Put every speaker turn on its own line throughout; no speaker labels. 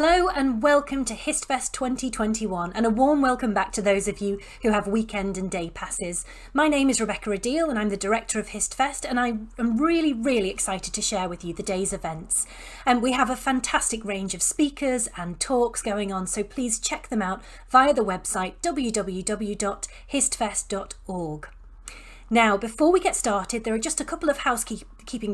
Hello and welcome to HistFest 2021 and a warm welcome back to those of you who have weekend and day passes. My name is Rebecca Rideal and I'm the director of HistFest and I am really, really excited to share with you the day's events. And we have a fantastic range of speakers and talks going on, so please check them out via the website www.histfest.org. Now, before we get started, there are just a couple of housekeeping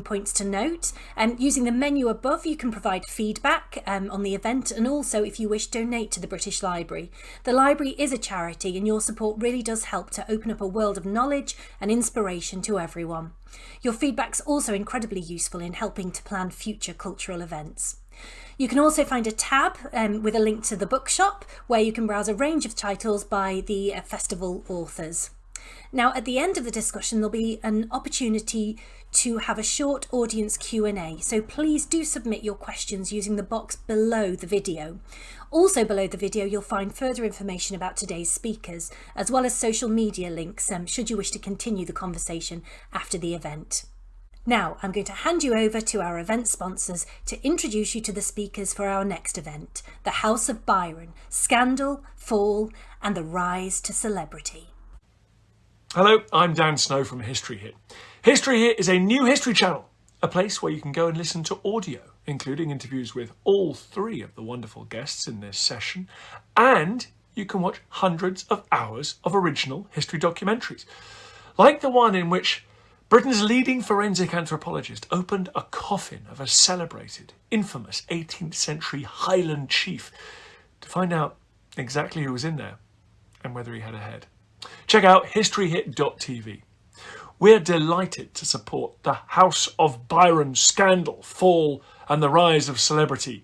points to note. Um, using the menu above, you can provide feedback um, on the event and also, if you wish, donate to the British Library. The library is a charity and your support really does help to open up a world of knowledge and inspiration to everyone. Your feedback's also incredibly useful in helping to plan future cultural events. You can also find a tab um, with a link to the bookshop where you can browse a range of titles by the uh, festival authors. Now, at the end of the discussion, there'll be an opportunity to have a short audience Q&A, so please do submit your questions using the box below the video. Also below the video, you'll find further information about today's speakers, as well as social media links, um, should you wish to continue the conversation after the event. Now, I'm going to hand you over to our event sponsors to introduce you to the speakers for our next event, the House of Byron, Scandal, Fall and the Rise to Celebrity.
Hello, I'm Dan Snow from History Hit. History Hit is a new history channel, a place where you can go and listen to audio, including interviews with all three of the wonderful guests in this session, and you can watch hundreds of hours of original history documentaries, like the one in which Britain's leading forensic anthropologist opened a coffin of a celebrated, infamous 18th century Highland chief to find out exactly who was in there and whether he had a head. Check out historyhit.tv. We're delighted to support the House of Byron scandal, fall and the rise of celebrity.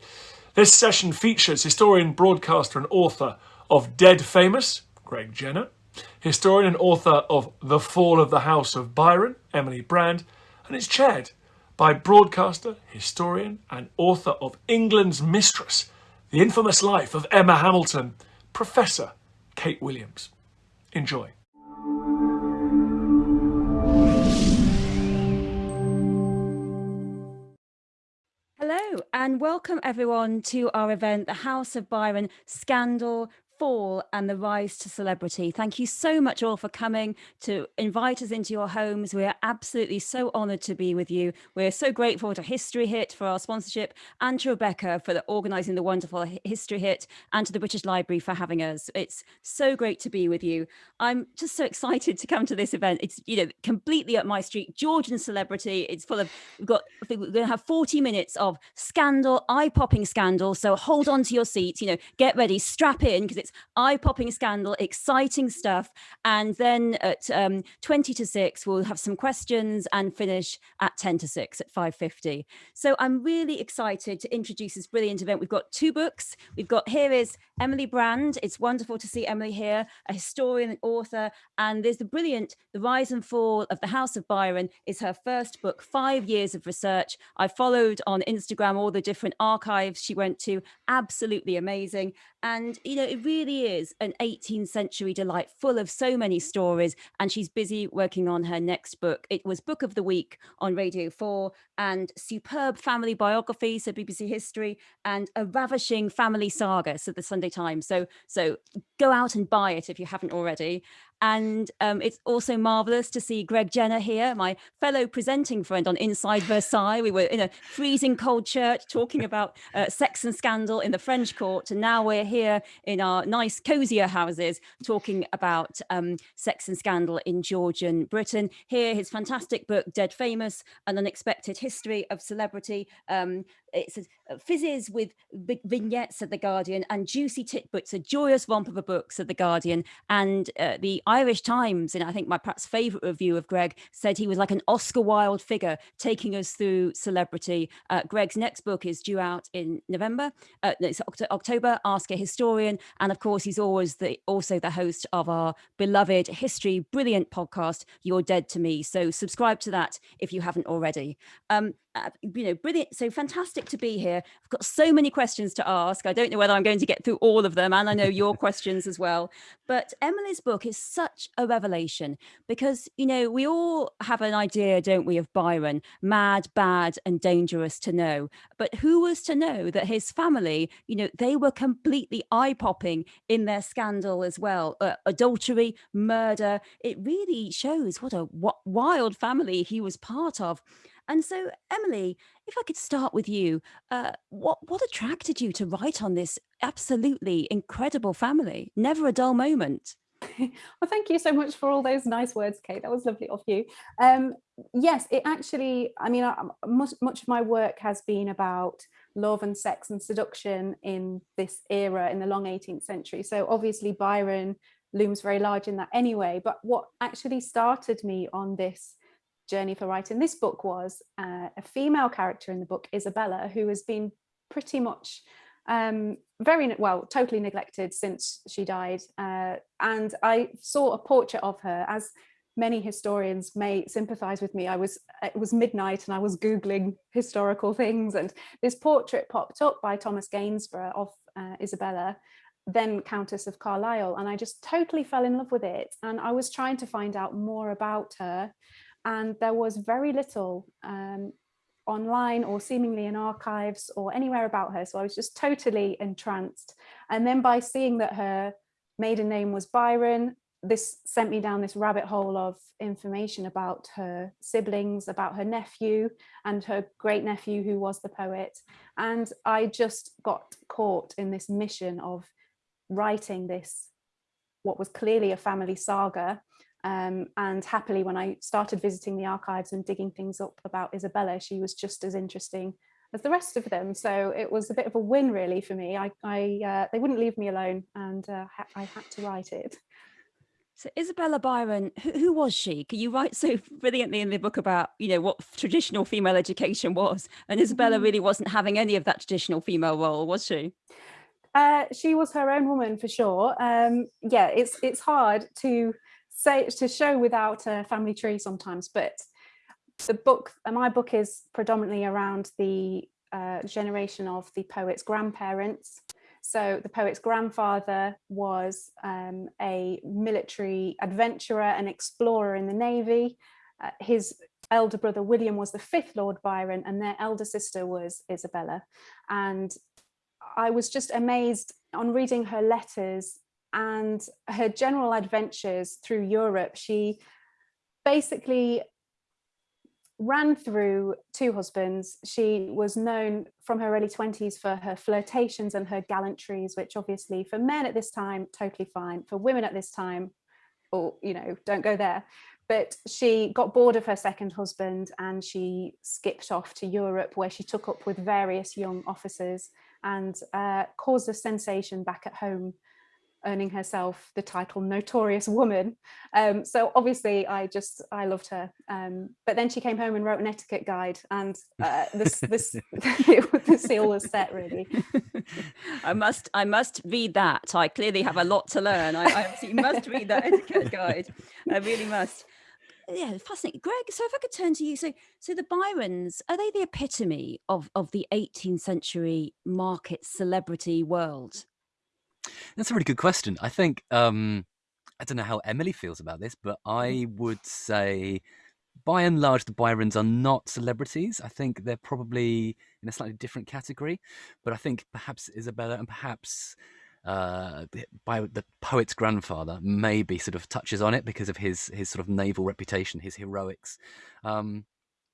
This session features historian, broadcaster and author of Dead Famous, Greg Jenner, historian and author of The Fall of the House of Byron, Emily Brand, and it's chaired by broadcaster, historian and author of England's Mistress, The Infamous Life of Emma Hamilton, Professor Kate Williams. Enjoy.
Hello and welcome everyone to our event, the House of Byron Scandal, fall and the rise to celebrity. Thank you so much all for coming to invite us into your homes. We're absolutely so honoured to be with you. We're so grateful to History Hit for our sponsorship and to Rebecca for the, organising the wonderful History Hit and to the British Library for having us. It's so great to be with you. I'm just so excited to come to this event. It's you know completely up my street, Georgian celebrity. It's full of we've got I think we're going to have 40 minutes of scandal, eye-popping scandal. So hold on to your seats. You know, get ready, strap in because it's it's eye-popping scandal, exciting stuff. And then at um, 20 to 6, we'll have some questions and finish at 10 to 6 at 5.50. So I'm really excited to introduce this brilliant event. We've got two books. We've got here is Emily Brand. It's wonderful to see Emily here, a historian and author. And there's the brilliant The Rise and Fall of the House of Byron is her first book, five years of research. I followed on Instagram all the different archives she went to. Absolutely amazing. And, you know, it really is an 18th century delight full of so many stories. And she's busy working on her next book. It was Book of the Week on Radio 4 and superb family biography, so BBC History, and a ravishing family saga, so the Sunday Times. So, so go out and buy it if you haven't already. And um, it's also marvelous to see Greg Jenner here, my fellow presenting friend on Inside Versailles. We were in a freezing cold church talking about uh, sex and scandal in the French court. And now we're here in our nice, cozier houses talking about um, sex and scandal in Georgian Britain. Here, his fantastic book, Dead Famous, An Unexpected History of Celebrity. Um, it says uh, fizzes with vignettes at the Guardian and juicy titbits a joyous romp of a book, said the Guardian. And uh, the Irish Times, in I think my perhaps favourite review of Greg, said he was like an Oscar Wilde figure taking us through celebrity. Uh, Greg's next book is due out in November. Uh, it's October. Ask a Historian, and of course he's always the also the host of our beloved history brilliant podcast, You're Dead to Me. So subscribe to that if you haven't already. Um, uh, you know, brilliant. So fantastic to be here. I've got so many questions to ask. I don't know whether I'm going to get through all of them, and I know your questions as well. But Emily's book is such a revelation because, you know, we all have an idea, don't we, of Byron, mad, bad, and dangerous to know. But who was to know that his family, you know, they were completely eye popping in their scandal as well uh, adultery, murder. It really shows what a wild family he was part of. And so, Emily, if I could start with you, uh, what what attracted you to write on this absolutely incredible family? Never a dull moment.
well, thank you so much for all those nice words, Kate. That was lovely of you. Um, yes, it actually, I mean, I, much, much of my work has been about love and sex and seduction in this era in the long 18th century. So obviously Byron looms very large in that anyway. But what actually started me on this journey for writing this book was uh, a female character in the book, Isabella, who has been pretty much um, very well, totally neglected since she died. Uh, and I saw a portrait of her as many historians may sympathize with me. I was, it was midnight and I was Googling historical things and this portrait popped up by Thomas Gainsborough of uh, Isabella then Countess of Carlisle and I just totally fell in love with it and I was trying to find out more about her and there was very little um, online or seemingly in archives or anywhere about her so I was just totally entranced and then by seeing that her maiden name was Byron this sent me down this rabbit hole of information about her siblings, about her nephew and her great nephew who was the poet. And I just got caught in this mission of writing this, what was clearly a family saga. Um, and happily, when I started visiting the archives and digging things up about Isabella, she was just as interesting as the rest of them. So it was a bit of a win really for me. I, I uh, they wouldn't leave me alone and uh, I had to write it.
So Isabella Byron, who, who, was she? Can you write so brilliantly in the book about, you know, what traditional female education was? And Isabella mm. really wasn't having any of that traditional female role, was she?
Uh, she was her own woman for sure. Um, yeah, it's it's hard to say to show without a family tree sometimes, but the book, uh, my book is predominantly around the uh, generation of the poet's grandparents. So the poet's grandfather was um, a military adventurer and explorer in the Navy. Uh, his elder brother William was the fifth Lord Byron and their elder sister was Isabella. And I was just amazed on reading her letters and her general adventures through Europe. She basically ran through two husbands. She was known from her early 20s for her flirtations and her gallantries, which obviously for men at this time, totally fine. For women at this time, or, you know, don't go there. But she got bored of her second husband and she skipped off to Europe where she took up with various young officers and uh, caused a sensation back at home earning herself the title notorious woman um, so obviously i just i loved her. Um, but then she came home and wrote an etiquette guide and uh, this this the seal was set really.
I must i must read that. I clearly have a lot to learn. I, I must read that etiquette guide. I really must. Yeah fascinating. Greg so if i could turn to you so so the byrons are they the epitome of of the 18th century market celebrity world
that's a really good question. I think um, I don't know how Emily feels about this, but I mm. would say by and large the Byrons are not celebrities. I think they're probably in a slightly different category, but I think perhaps Isabella and perhaps uh, by the poet's grandfather maybe sort of touches on it because of his his sort of naval reputation, his heroics. Um,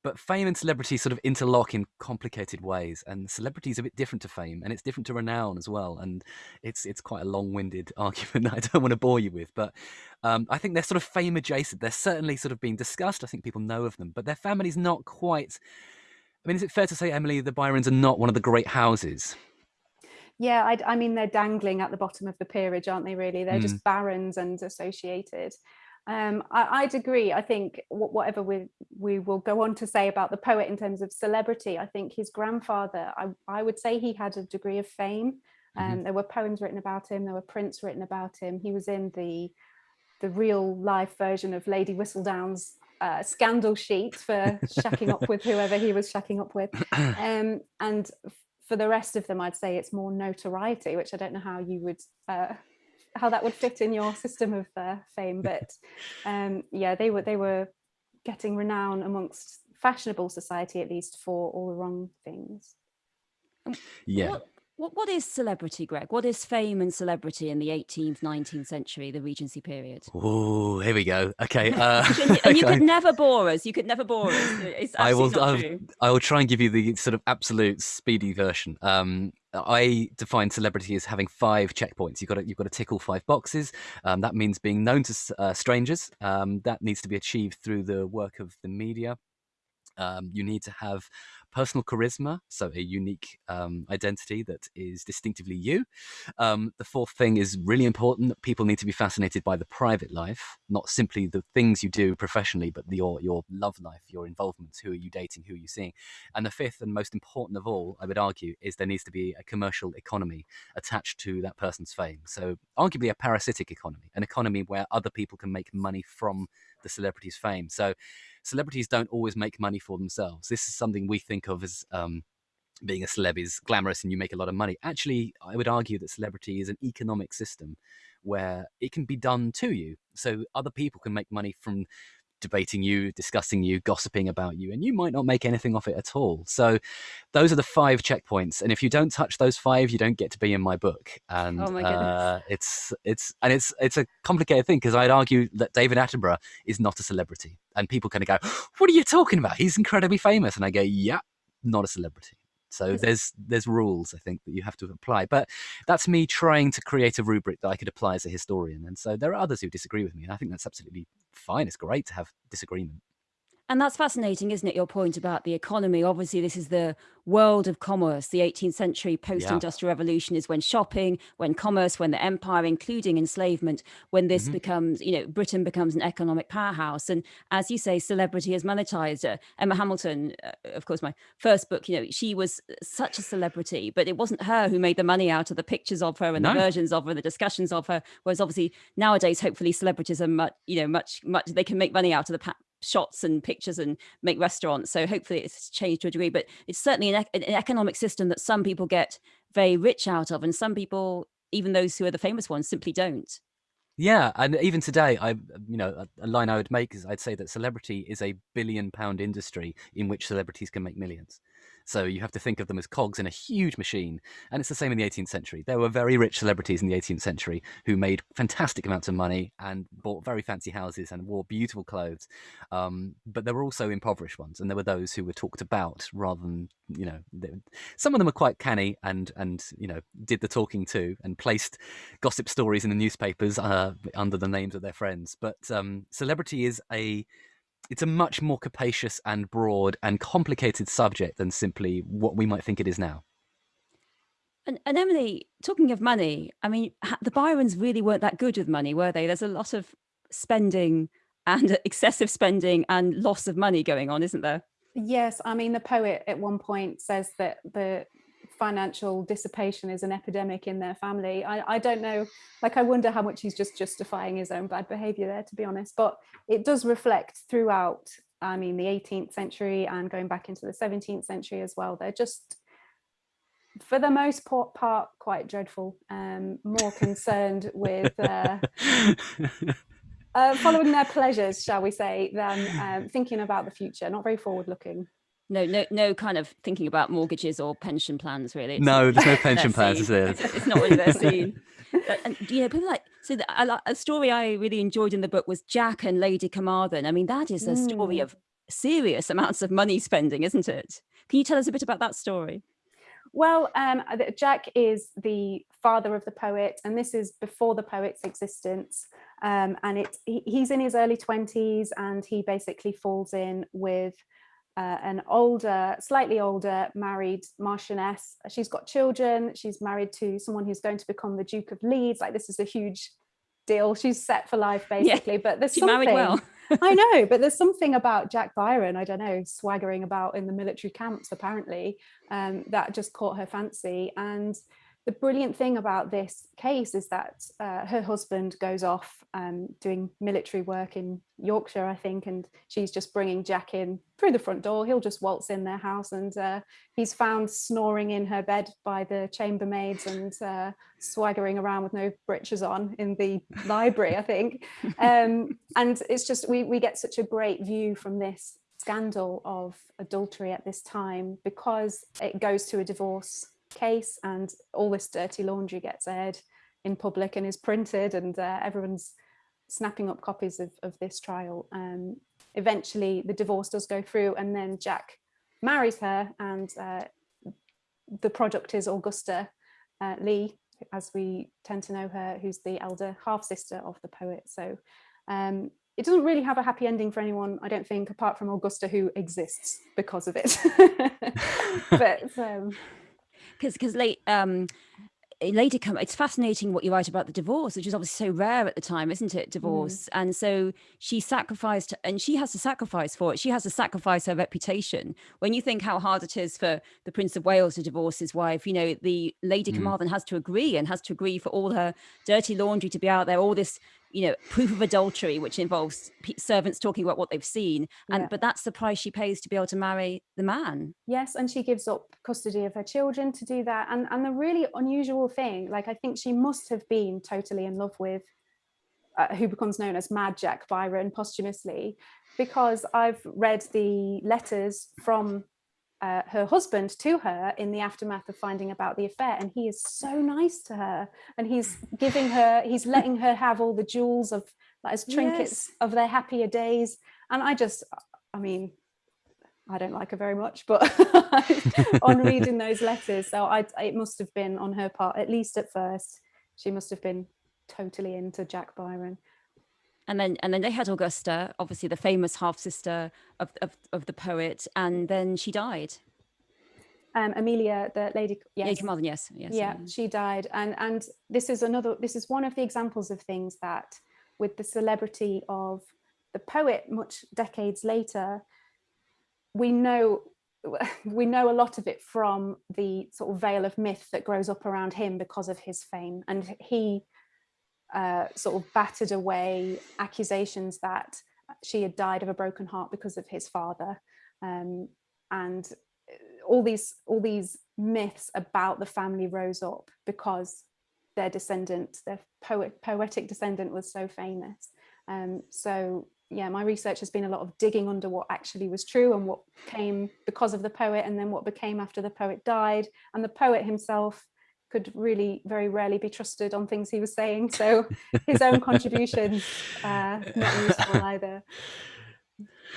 but fame and celebrity sort of interlock in complicated ways and celebrity is a bit different to fame and it's different to renown as well and it's it's quite a long-winded argument that i don't want to bore you with but um, i think they're sort of fame adjacent. They're certainly sort of being discussed. I think people know of them but their family's not quite i mean is it fair to say emily the byrons are not one of the great houses?
Yeah I, I mean they're dangling at the bottom of the peerage aren't they really? They're mm. just barons and associated um, I, would agree. I think whatever we we will go on to say about the poet in terms of celebrity, I think his grandfather, I, I would say he had a degree of fame. And um, mm -hmm. there were poems written about him, there were prints written about him. He was in the the real life version of Lady Whistledown's uh, scandal sheet for shacking up with whoever he was shacking up with. Um, and for the rest of them, I'd say it's more notoriety, which I don't know how you would uh, how that would fit in your system of uh, fame. But um, yeah, they were they were getting renown amongst fashionable society, at least for all the wrong things.
Yeah.
What, what, what is celebrity, Greg? What is fame and celebrity in the 18th, 19th century, the Regency period?
Oh, here we go. Okay. Uh,
and, and you
okay.
could never bore us. You could never bore us. It's
I will.
not
I'll,
true.
I will try and give you the sort of absolute speedy version. Um, I define celebrity as having five checkpoints. You've got to, you've got to tick all five boxes. Um, that means being known to uh, strangers. Um, that needs to be achieved through the work of the media. Um, you need to have personal charisma, so a unique um, identity that is distinctively you. Um, the fourth thing is really important people need to be fascinated by the private life, not simply the things you do professionally, but your, your love life, your involvements, who are you dating, who are you seeing. And the fifth and most important of all, I would argue, is there needs to be a commercial economy attached to that person's fame. So, arguably, a parasitic economy, an economy where other people can make money from the celebrity's fame. So, celebrities don't always make money for themselves. This is something we think of as um, being a celeb is glamorous and you make a lot of money. Actually, I would argue that celebrity is an economic system where it can be done to you. So other people can make money from debating you, discussing you, gossiping about you, and you might not make anything off it at all. So those are the five checkpoints. And if you don't touch those five, you don't get to be in my book. And
Oh my
uh, it's it's and it's it's a complicated thing because I'd argue that David Attenborough is not a celebrity. And people kind of go, What are you talking about? He's incredibly famous. And I go, Yeah, not a celebrity. So
mm.
there's there's rules I think that you have to apply, but that's me trying to create a rubric that I could apply as a historian. And so there are others who disagree with me, and I think that's absolutely fine. It's great to have disagreement.
And that's fascinating, isn't it? Your point about the economy. Obviously, this is the world of commerce. The 18th century post industrial revolution is when shopping, when commerce, when the empire, including enslavement, when this
Mhm.
becomes, you know, Britain becomes an economic powerhouse. And as you say, celebrity is monetized. Uh, Emma Hamilton, uh, of course, my first book, you know, she was such a celebrity, but it wasn't her who made the money out of the pictures of her and
No.
the versions of her, and the discussions of her. Whereas obviously nowadays, hopefully, celebrities are much, you know, much, much, they can make money out of the shots and pictures and make restaurants. So hopefully it's changed to a degree, but it's certainly an, an economic system that some people get very rich out of, and some people, even those who are the famous ones, simply don't.
Yeah, and even today, I you know a, a line I would make is I'd say that celebrity is a billion pound industry in which celebrities can make millions. So you have to think of them as cogs in a huge machine, and it's the same in the 18th century. There were very rich celebrities in the 18th century who made fantastic amounts of money and bought very fancy houses and wore beautiful clothes. Um, but there were also impoverished ones, and there were those who were talked about rather than you know. They, some of them were quite canny and and you know did the talking too and placed gossip stories in the newspapers uh, under the names of their friends. But um, celebrity is a it's a much more capacious and broad and complicated subject than simply what we might think it is now.
And, and Emily, talking of money, I mean, the Byrons really weren't that good with money, were they? There's a lot of spending and excessive spending and loss of money going on, isn't there?
Yes, I mean, the poet at one point says that the financial dissipation is an epidemic in their family. I, I don't know, like, I wonder how much he's just justifying his own bad behavior there, to be honest. But it does reflect throughout, I mean, the 18th century and going back into the 17th century as well. They're just, for the most part, quite dreadful, um, more concerned with. Uh, uh, following their pleasures, shall we say, than um, thinking about the future. Not very forward looking.
No, no, no kind of thinking about mortgages or pension plans, really. It's
no, there's no pension plans, is there?
It's, it's not really their scene. And you know, people like so. The, I, a story I really enjoyed in the book was Jack and Lady Carmarthen. I mean, that is a story
Mm.
of serious amounts of money spending, isn't it? Can you tell us a bit about that story?
Well, um, uh, Jack is the father of the poet, and this is before the poet's existence. Um, and it, he, he's in his early 20s, and he basically falls in with uh, an older, slightly older married marchioness. She's got children. She's married to someone who's going to become the Duke of Leeds. Like this is a huge deal. She's set for life,
Yeah,
basically. But there's
She
something.
married well.
I know, but there's something about Jack Byron, I don't know, swaggering about in the military camps apparently, um, that just caught her fancy. And the brilliant thing about this case is that uh, her husband goes off um, doing military work in Yorkshire, I think, and she's just bringing Jack in through the front door. He'll just waltz in their house and uh, he's found snoring in her bed by the chambermaids and uh, swaggering around with no breeches on in the library, I think. Um, and it's just, we, we get such a great view from this scandal of adultery at this time because it goes to a divorce case and all this dirty laundry gets aired in public and is printed and uh, everyone's snapping up copies of, of this trial. Um, eventually the divorce does go through and then Jack marries her and uh, the product is Augusta uh, Leigh, as we tend to know her, who's the elder half sister of the poet. So um, it doesn't really have a happy ending for anyone, I don't think, apart from Augusta, who exists because of it. but um,
because because late um later come it's fascinating what you write about the divorce which is obviously so rare at the time isn't it mm. divorce mm. and so she sacrificed and she has to sacrifice for it she has to sacrifice her reputation when you think how hard it is for the prince of wales to divorce his wife you know the lady mm. carmarthen has to agree and has to agree for all her dirty laundry to be out there all this you know proof of adultery which involves servants talking about what they've seen and yeah. but that's the price she pays to be able to marry the man
yes and she gives up custody of her children to do that and and the really unusual thing like i think she must have been totally in love with uh, who becomes known as Mad Jack Byron posthumously, because I've read the letters from uh, her husband to her in the aftermath of finding about the affair and he is so nice to her and he's giving her he's letting her have all the jewels of like as trinkets yes. of their happier days and I just I mean I don't like her very much but on reading those letters so I it must have been on her part at least at first she must have been totally into Jack Byron
and then and then they had Augusta, obviously the famous half sister of, of, of the poet, and then she died.
Um, Amelia, the lady,
yes, Lady yes,
yes, yeah, yeah, she died, and and this is another. This is one of the examples of things that, with the celebrity of the poet, much decades later, we know we know a lot of it from the sort of veil of myth that grows up around him because of his fame, and he uh, sort of battered away accusations that she had died of a broken heart because of his father. Um, and uh, all these all these myths about the family rose up because their descendant, their poet, poetic descendant was so famous. Um, so yeah, my research has been a lot of digging under what actually was true and what came because of the poet and then what became after the poet died. And the poet himself could really very rarely be trusted on things he was saying. So his own contributions uh, not useful either.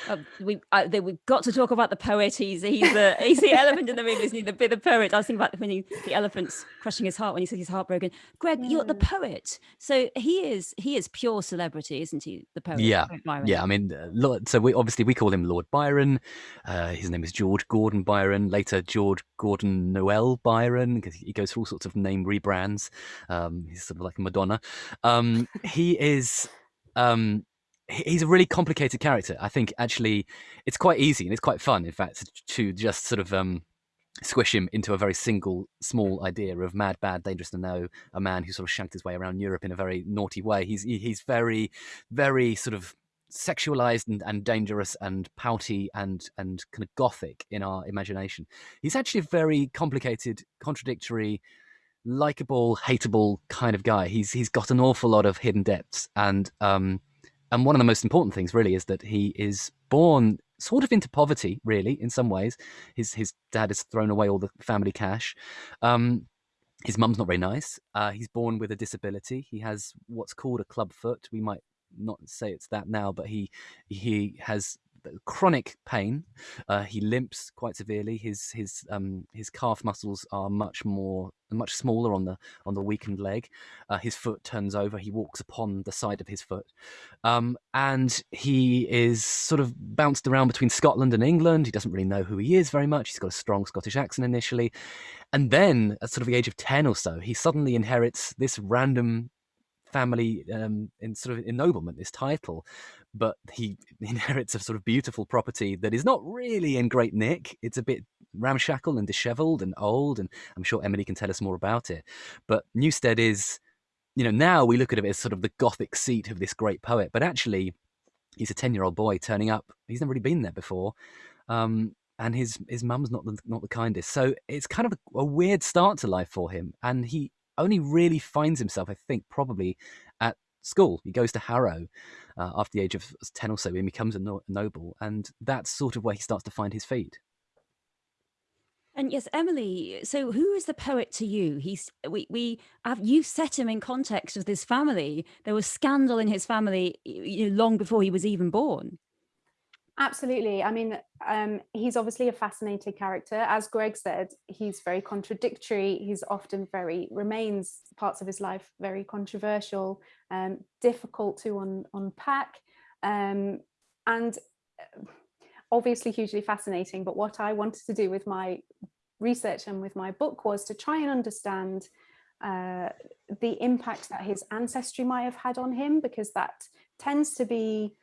Uh, we uh, they, we've got to talk about the poet. He's he's the he's the elephant in the room, isn't he? The, the poet. I was thinking about when he, the elephant's crushing his heart when he says he's heartbroken. Greg, yeah. you're the poet, so he is he is pure celebrity, isn't he? The poet.
Yeah, yeah. I mean, uh, so we obviously we call him Lord Byron. Uh, his name is George Gordon Byron. Later, George Gordon Noel Byron, because he goes through all sorts of name rebrands. Um, he's sort of like a Madonna. Um, he is. Um, he's a really complicated character. I think actually it's quite easy and it's quite fun, in fact, to just sort of um, squish him into a very single, small idea of mad, bad, dangerous to know, a man who sort of shanked his way around Europe in a very naughty way. He's he's very, very sort of sexualized and, and dangerous and pouty and and kind of gothic in our imagination. He's actually a very complicated, contradictory, likable, hateable kind of guy. He's he's got an awful lot of hidden depths and um and one of the most important things really is that he is born sort of into poverty really in some ways. His his dad has thrown away all the family cash. Um, his mum's not very nice. Uh, he's born with a disability. He has what's called a club foot. We might not say it's that now but he he has chronic pain. Uh, he limps quite severely. His his um, his calf muscles are much more much smaller on the on the weakened leg. Uh, his foot turns over. He walks upon the side of his foot, um, and he is sort of bounced around between Scotland and England. He doesn't really know who he is very much. He's got a strong Scottish accent initially, and then at sort of the age of ten or so, he suddenly inherits this random family um, in sort of ennoblement, this title, but he inherits a sort of beautiful property that is not really in great nick. It's a bit ramshackle and dishevelled and old, and I'm sure Emily can tell us more about it. But Newstead is, you know, now we look at it as sort of the Gothic seat of this great poet, but actually, he's a ten-year-old boy turning up. He's never really been there before. Um, and his his mum's not the not the kindest. So it's kind of a, a, weird start to life for him, and he only really finds himself, I think, probably at school. He goes to Harrow uh, after the age of ten or so, and becomes a, no- noble, and that's sort of where he starts to find his feet.
And yes, Emily. So, who is the poet to you? He's we we have you set him in context of this family. There was scandal in his family you know, long before he was even born.
Absolutely. I mean, um, he's obviously a fascinating character. As Greg said, he's very contradictory. He's often very, remains parts of his life very controversial, um, difficult to un unpack, um, and uh, obviously hugely fascinating. But what I wanted to do with my research and with my book was to try and understand uh, the impact that his ancestry might have had on him, because that tends to be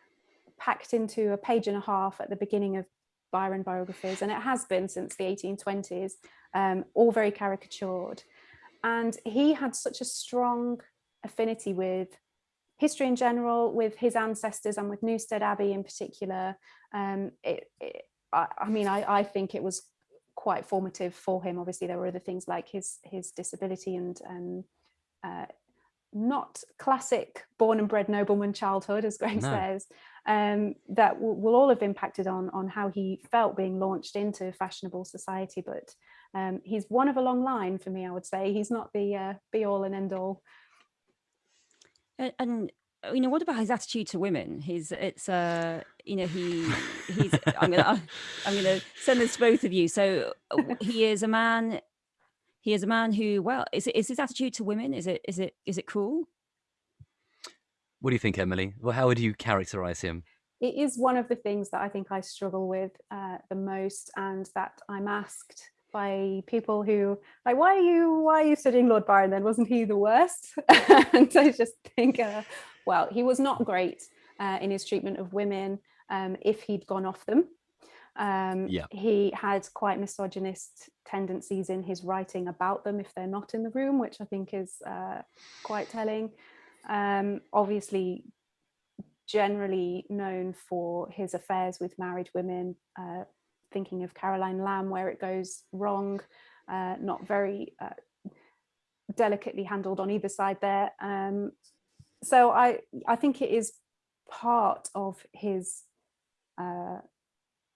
packed into a page and a half at the beginning of Byron biographies, and it has been since the 1820s, um, all very caricatured. And he had such a strong affinity with history in general, with his ancestors and with Newstead Abbey in particular. Um, it, it, I, I, mean, I, I think it was quite formative for him. Obviously, there were other things like his his disability and um, uh, not classic born and bred nobleman childhood, as Greg no. says, um, that will, will, all have impacted on, on how he felt being launched into fashionable society. But um, he's one of a long line for me, I would say. He's not the uh, be all and end all.
And, and, uh, you know, what about his attitude to women? His, it's, uh, you know, he, he's, I'm gonna, I'm gonna send this to both of you. So uh, he is a man he is a man who, well, is, it, is his attitude to women, is it, is it, is it cool?
What do you think, Emily? Well, how would you characterize him?
It is one of the things that I think I struggle with uh, the most and that I'm asked by people who like why are you why are you studying Lord Byron then wasn't he the worst and I just think uh, well he was not great uh, in his treatment of women um, if he'd gone off them um, yeah. He had quite misogynist tendencies in his writing about them if they're not in the room, which I think is uh, quite telling. Um, obviously, generally known for his affairs with married women, uh, thinking of Caroline Lamb, where it goes wrong, uh, not very uh, delicately handled on either side there. Um, so I, I think it is part of his uh,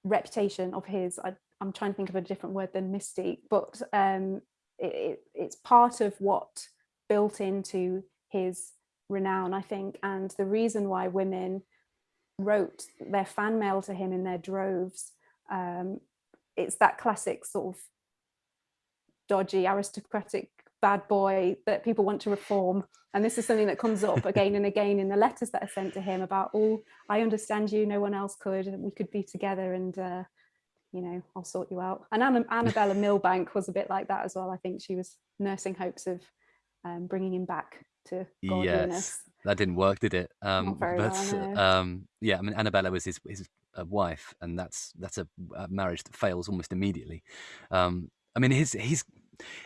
reputation of his I, am trying to think of a different word than mystique but um, it, it, it's part of what built into his renown I think and the reason why women wrote their fan mail to him in their droves um, it's that classic sort of dodgy aristocratic bad boy that people want to reform. And this is something that comes up again and again in the letters that are sent to him about oh i understand you. No one else could. And we could be together and uh, you know i'll sort you out. And Anna, annabella milbanke was a bit like that as well. I think she was nursing hopes of um, bringing him back to godliness. yes.
That didn't work did it? Um but well, um yeah i mean annabella was his his uh, wife and that's that's a, a marriage that fails almost immediately. Um I mean, his he's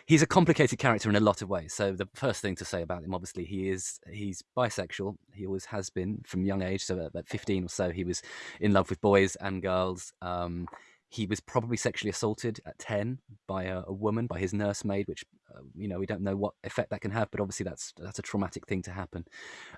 he's a complicated character in a lot of ways. So the first thing to say about him, obviously, he is he's bisexual. He always has been from young age. So at 15 or so, he was in love with boys and girls. Um, he was probably sexually assaulted at 10 by a, a woman, by his nursemaid, which, uh, you know, we don't know what effect that can have, but obviously that's that's a traumatic thing to happen.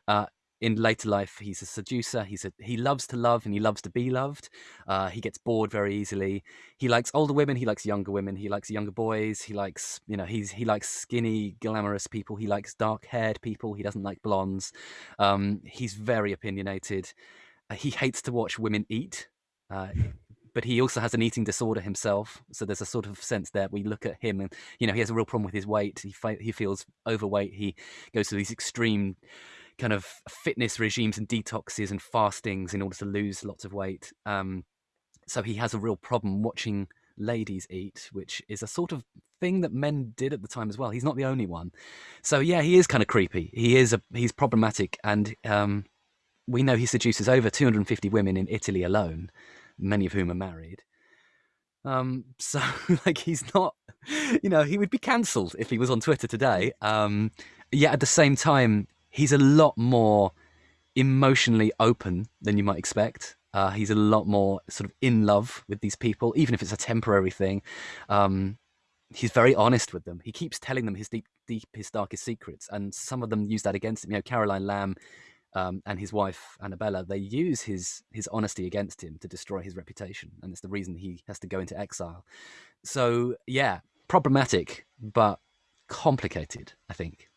Uh, in later life he's a seducer he's a he loves to love and he loves to be loved uh, he gets bored very easily he likes older women he likes younger women he likes younger boys he likes you know he's he likes skinny glamorous people he likes dark haired people he doesn't like blondes um, he's very opinionated uh, he hates to watch women eat uh, but he also has an eating disorder himself. So there's a sort of sense that we look at him and, you know, he has a real problem with his weight. He, he feels overweight. He goes to these extreme kind of fitness regimes and detoxes and fastings in order to lose lots of weight. Um, so he has a real problem watching ladies eat, which is a sort of thing that men did at the time as well. He's not the only one. So yeah, he is kind of creepy. He is a he's problematic, and um, we know he seduces over 250 women in Italy alone, many of whom are married. Um, so like he's not, you know, he would be cancelled if he was on Twitter today. Um, yet at the same time, he's a lot more emotionally open than you might expect. Uh, he's a lot more sort of in love with these people, even if it's a temporary thing. Um, he's very honest with them. He keeps telling them his deep, deepest, darkest secrets, and some of them use that against him. You know, Caroline Lamb um, and his wife Annabella, they use his his honesty against him to destroy his reputation, and it's the reason he has to go into exile. So yeah, problematic, but complicated, I think.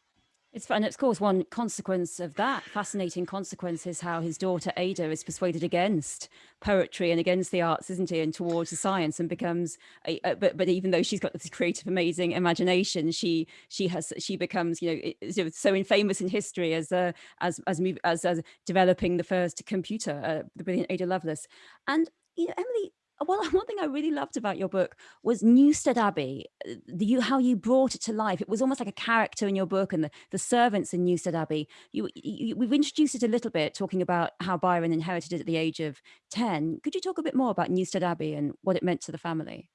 It's and of course one consequence of that fascinating consequence is how his daughter Ada is persuaded against poetry and against the arts, isn't he, and towards the science, and becomes a, a, but but even though she's got this creative, amazing imagination, she she has she becomes you know so infamous in history as a as as as, as developing the first computer, uh, the brilliant Ada Lovelace, and you know Emily well, one thing I really loved about your book was Newstead Abbey, uh, the, you, how you brought it to life. It was almost like a character in your book and the, the servants in Newstead Abbey. You, you, we've introduced it a little bit, talking about how Byron inherited it at the age of 10. Could you talk a bit more about Newstead Abbey and what it meant to the family?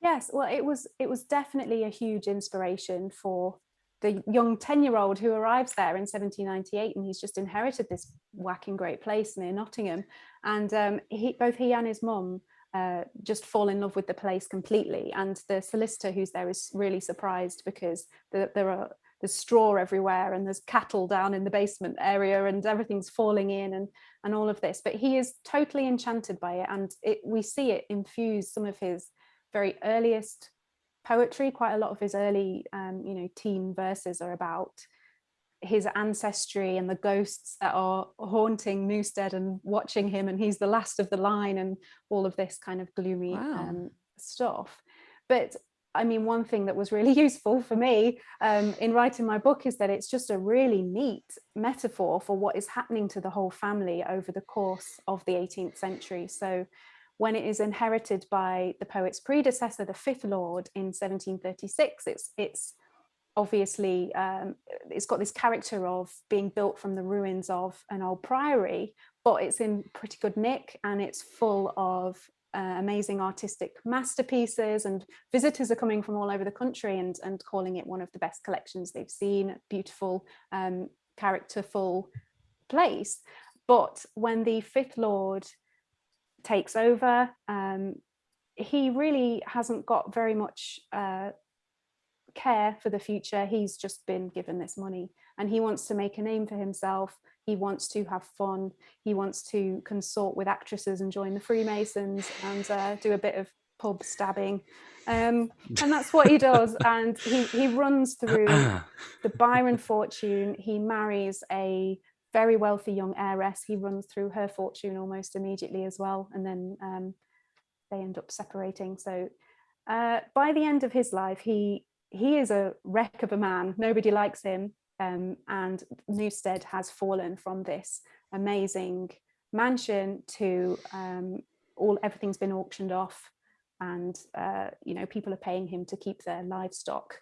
Yes, well, it was it was definitely a huge inspiration for the young 10 year old who arrives there in 1798 and he's just inherited this whacking great place near Nottingham and um, he both he and his mum uh, just fall in love with the place completely. And the solicitor who's there is really surprised because the, there are there's straw everywhere and there's cattle down in the basement area and everything's falling in and and all of this. But he is totally enchanted by it, and it, we see it infuse some of his very earliest poetry. Quite a lot of his early, um, you know, teen verses are about his ancestry and the ghosts that are haunting Newstead and watching him and he's the last of the line and all of this kind of gloomy wow. um, stuff. But I mean, one thing that was really useful for me um, in writing my book is that it's just a really neat metaphor for what is happening to the whole family over the course of the 18th century. So when it is inherited by the poet's predecessor, the fifth lord in 1736, it's, it's obviously um, it's got this character of being built from the ruins of an old priory, but it's in pretty good nick and it's full of uh, amazing artistic masterpieces and visitors are coming from all over the country and, and calling it one of the best collections they've seen, beautiful, um, characterful place. But when the fifth lord takes over, um, he really hasn't got very much uh, care for the future. He's just been given this money and he wants to make a name for himself. He wants to have fun. He wants to consort with actresses and join the Freemasons and uh, do a bit of pub stabbing. Um, and that's what he does. And he, he runs through the Byron fortune. He marries a very wealthy young heiress. He runs through her fortune almost immediately as well. And then um, they end up separating. So uh, by the end of his life, he he is a wreck of a man. Nobody likes him. Um, and Newstead has fallen from this amazing mansion to um, all everything's been auctioned off and uh, you know people are paying him to keep their livestock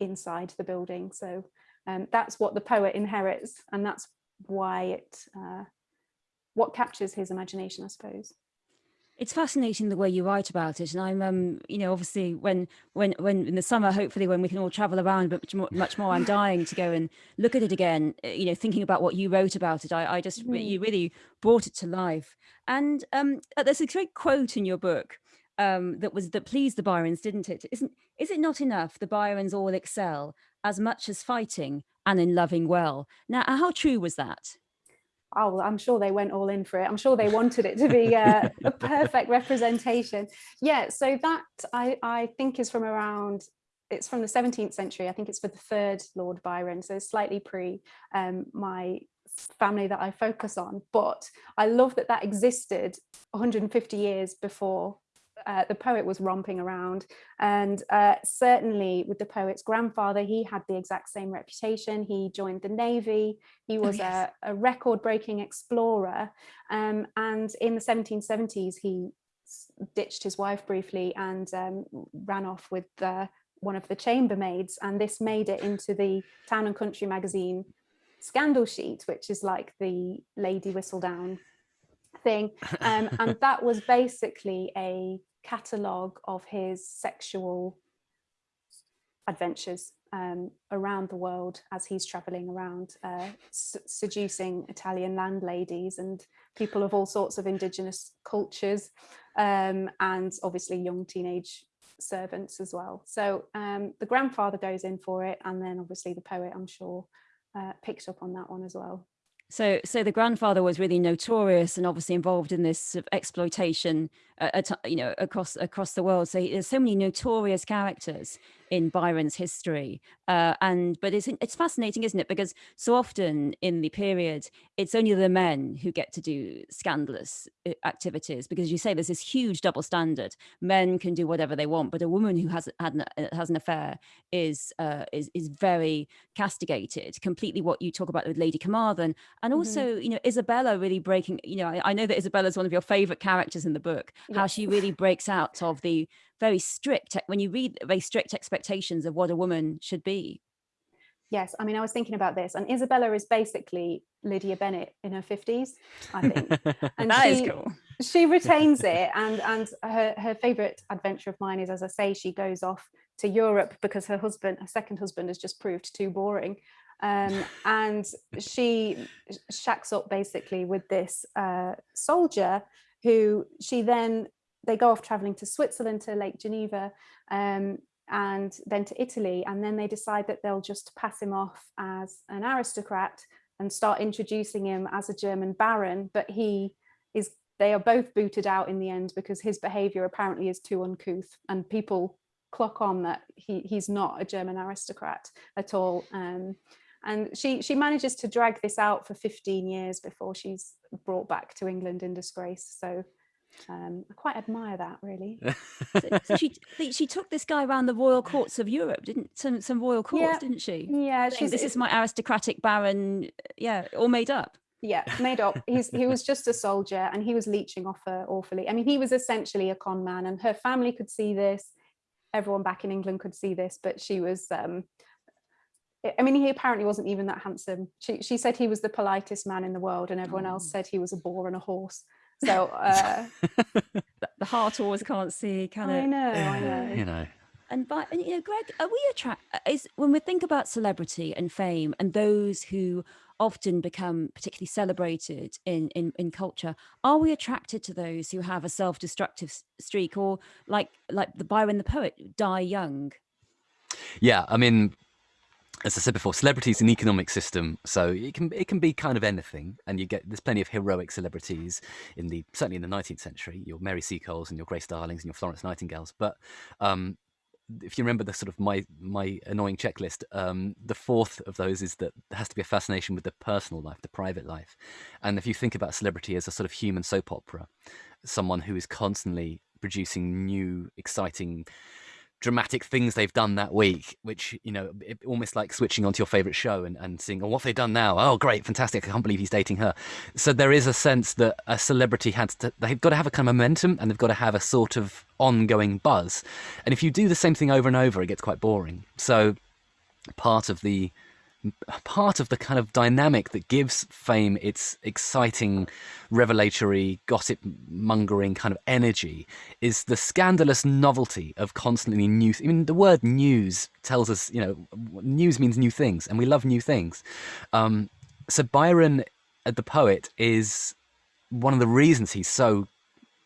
inside the building so um, that's what the poet inherits and that's why it uh, what captures his imagination I suppose
it's fascinating the way you write about it, and I'm, um, you know, obviously when when when in the summer, hopefully when we can all travel around, but much more, much more, I'm dying to go and look at it again. Uh, you know, thinking about what you wrote about it, I, I just mm. you really brought it to life. And um, uh, there's a great quote in your book um, that was that pleased the Byrons, didn't it? Isn't is it not enough the Byrons all excel as much as fighting and in loving well? Now, how true was that?
Oh, I'm sure they went all in for it. I'm sure they wanted it to be uh, a perfect representation. Yeah, so that I, I think is from around, it's from the 17th century. I think it's for the third Lord Byron, so slightly pre um, my family that I focus on. But I love that that existed 150 years before uh, the poet was romping around. And uh, certainly with the poet's grandfather he had the exact same reputation. He joined the navy. He oh, was oh, yes. a, a record-breaking explorer. Um, and in the 1770s he ditched his wife briefly and um, ran off with one of the chambermaids. And this made it into the town and country magazine scandal sheet which is like the lady whistledown thing um, and that was basically a catalogue of his sexual adventures um, around the world as he's traveling around uh, seducing Italian landladies and people of all sorts of indigenous cultures um, and obviously young teenage servants as well. So um, the grandfather goes in for it and then obviously the poet I'm sure uh, picked up on that one as well.
So, so the grandfather was really notorious and obviously involved in this sort of exploitation, uh, you know, across across the world. So there's so many notorious characters in Byron's history. Uh, and but it's it's fascinating, isn't it? Because so often in the period, it's only the men who get to do scandalous uh, activities. Because you say there's this huge double standard: men can do whatever they want, but a woman who has had an, uh, has an affair is uh, is is very castigated. Completely, what you talk about with Lady Carmarthen, and mm-hmm. also mm -hmm. you know Isabella really breaking. You know, I, I know that Isabella is one of your favorite characters in the book. Yes. How she really breaks out of the very strict when you read very strict expectations of what a woman should be.
Yes i mean i was thinking about this and isabella is basically lydia bennet in her 50s i think.
And that she, is cool.
she retains it and and her her favorite adventure of mine is as i say she goes off to europe because her husband her second husband has just proved too boring. Um, and she shacks up basically with this uh, soldier who she then they go off traveling to Switzerland to Lake Geneva um, and then to Italy and then they decide that they'll just pass him off as an aristocrat and start introducing him as a German baron but he is they are both booted out in the end because his behavior apparently is too uncouth and people clock on that he he's not a German aristocrat at all um, and she she manages to drag this out for 15 years before she's brought back to England in disgrace so um, I quite admire that, really.
so, so, she she took this guy around the royal courts of Europe, didn't some some royal courts,
yeah.
didn't she?
Yeah,
this is my aristocratic baron. Yeah, all made up.
Yeah, made up. He's he was just a soldier, and he was leeching off her awfully. I mean, he was essentially a con man, and her family could see this. Everyone back in England could see this, but she was. Um, I mean, he apparently wasn't even that handsome. She she said he was the politest man in the world, and everyone oh. else said he was a bore and a horse. So uh,
the heart always can't see, can it?
I know, I know.
You know.
And by and, you know, Greg, are we attract is when we think about celebrity and fame and those who often become particularly celebrated in, in in culture, are we attracted to those who have a self-destructive streak or like like the Byron the poet, die young?
Yeah, I mean, as I said before, celebrity is an economic system, so it can it can be kind of anything, and you get there's plenty of heroic celebrities in the certainly in the 19th century, your Mary Seacoles and your Grace Darlings and your Florence Nightingales. But um, if you remember the sort of my my annoying checklist, um, the fourth of those is that there has to be a fascination with the personal life, the private life, and if you think about celebrity as a sort of human soap opera, someone who is constantly producing new, exciting dramatic things they've done that week, which, you know, it, almost like switching onto your favorite show and, and seeing, oh, what they've they done now? Oh, great, fantastic. I can't believe he's dating her. So there is a sense that a celebrity has to, they've got to have a kind of momentum and they've got to have a sort of ongoing buzz. And if you do the same thing over and over, it gets quite boring. So part of the part of the kind of dynamic that gives fame its exciting, revelatory, gossip mongering kind of energy is the scandalous novelty of constantly new. I mean, the word news tells us, you know, news means new things, and we love new things. Um, so Byron, uh, the poet, is one of the reasons he's so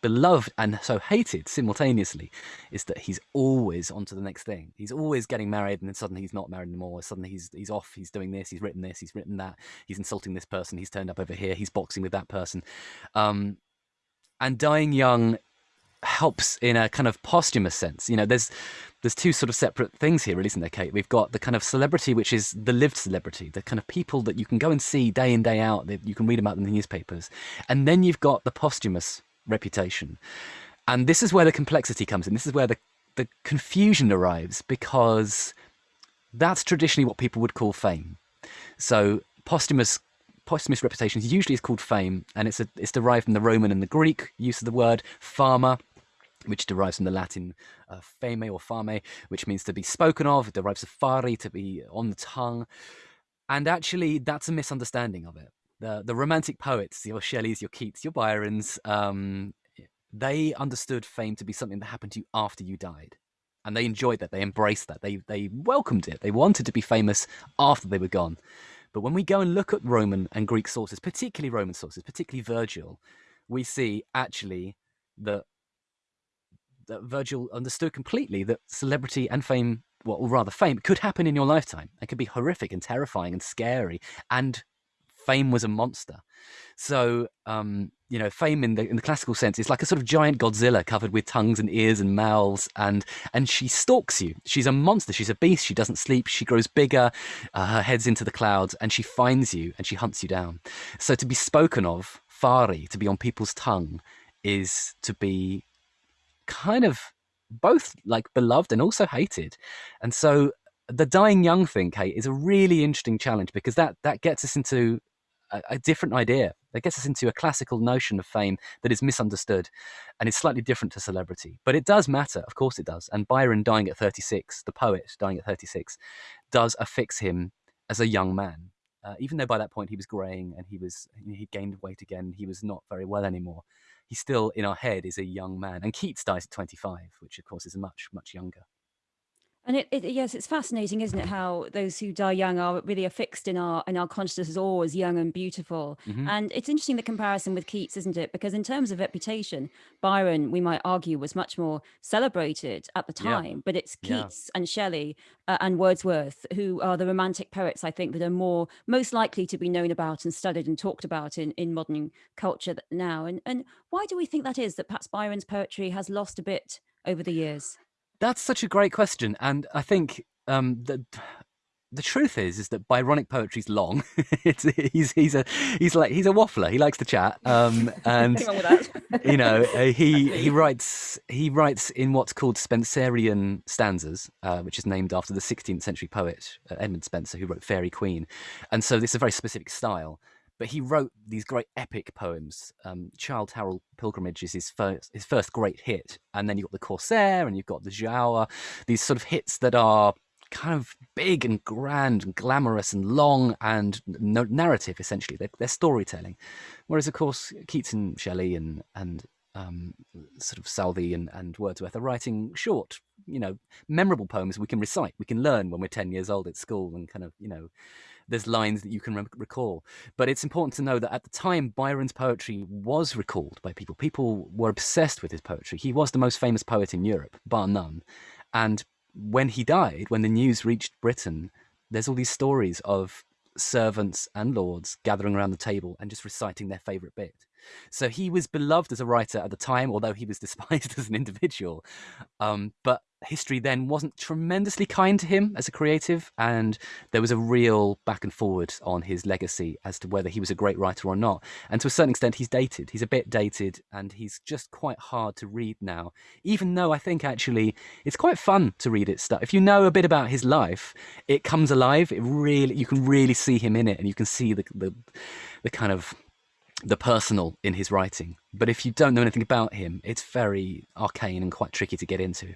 beloved and so hated simultaneously is that he's always on to the next thing. He's always getting married and then suddenly he's not married anymore. Suddenly he's he's off, he's doing this, he's written this, he's written that, he's insulting this person, he's turned up over here, he's boxing with that person. Um, and dying young helps in a kind of posthumous sense. You know, there's there's two sort of separate things here, really, isn't there, Kate? We've got the kind of celebrity, which is the lived celebrity, the kind of people that you can go and see day in, day out, that you can read about in the newspapers. And then you've got the posthumous reputation. And this is where the complexity comes in. This is where the, the confusion arrives because that's traditionally what people would call fame. So posthumous posthumous reputation usually is called fame, and it's a, it's derived from the Roman and the Greek use of the word fama, which derives from the Latin uh, fame or fame, which means to be spoken of. It derives of fari, to be on the tongue. And actually, that's a misunderstanding of it the the romantic poets, your Shelleys, your Keats, your Byrons, um, they understood fame to be something that happened to you after you died. And they enjoyed that. They embraced that. They they welcomed it. They wanted to be famous after they were gone. But when we go and look at Roman and Greek sources, particularly Roman sources, particularly Virgil, we see actually that that Virgil understood completely that celebrity and fame, well, or rather fame, could happen in your lifetime. It could be horrific and terrifying and scary, and fame was a monster. So, um, you know, fame in the in the classical sense is like a sort of giant Godzilla covered with tongues and ears and mouths, and and she stalks you. She's a monster. She's a beast. She doesn't sleep. She grows bigger. Uh, her head's into the clouds, and she finds you and she hunts you down. So to be spoken of, fari, to be on people's tongue, is to be kind of both like beloved and also hated. And so the dying young thing, Kate, is a really interesting challenge because that that gets us into a, a, different idea. That gets us into a classical notion of fame that is misunderstood and is slightly different to celebrity. But it does matter, of course it does. And Byron dying at 36, the poet dying at 36, does affix him as a young man. Uh, even though by that point he was greying and he was he gained weight again, he was not very well anymore. He still in our head is a young man. And Keats dies at 25, which of course is much much younger.
And it, it, yes, it's fascinating, isn't it? How those who die young are really affixed in our in our consciousness as always young and beautiful. Mm-hmm. And it's interesting the comparison with Keats, isn't it? Because in terms of reputation, Byron, we might argue, was much more celebrated at the time. Yeah. But it's Keats yeah. and Shelley uh, and Wordsworth who are the romantic poets, I think, that are more most likely to be known about and studied and talked about in in modern culture now. And and why do we think that is? That perhaps Byron's poetry has lost a bit over the years.
That's such a great question, and I think um, the the truth is is that Byronic poetry's long. it's he's he's a he's like he's a waffler. He likes to chat, um, and you know uh, he he writes he writes in what's called Spenserian stanzas, uh, which is named after the 16th century poet uh, Edmund Spenser, who wrote Faerie Queene, and so this is a very specific style. But he wrote these great epic poems. Um, Childe Harold Pilgrimage is his first his first great hit, and then you've got the Corsair, and you've got the Giaour, these sort of hits that are kind of big and grand and glamorous and long and no narrative essentially they're, they're, storytelling whereas of course keats and shelley and and um, sort of southey and, and wordsworth are writing short you know memorable poems we can recite we can learn when we're 10 years old at school and kind of you know there's lines that you can re- recall. But it's important to know that at the time, Byron's poetry was recalled by people. People were obsessed with his poetry. He was the most famous poet in Europe, bar none. And when he died, when the news reached Britain, there's all these stories of servants and lords gathering around the table and just reciting their favorite bit. So he was beloved as a writer at the time, although he was despised as an individual. Um, but history then wasn't tremendously kind to him as a creative, and there was a real back and forward on his legacy as to whether he was a great writer or not. And to a certain extent, he's dated. He's a bit dated, and he's just quite hard to read now. Even though I think actually it's quite fun to read it stuff. If you know a bit about his life, it comes alive. It really you can really see him in it, and you can see the the, the kind of the personal in his writing. But if you don't know anything about him, it's very arcane and quite tricky to get into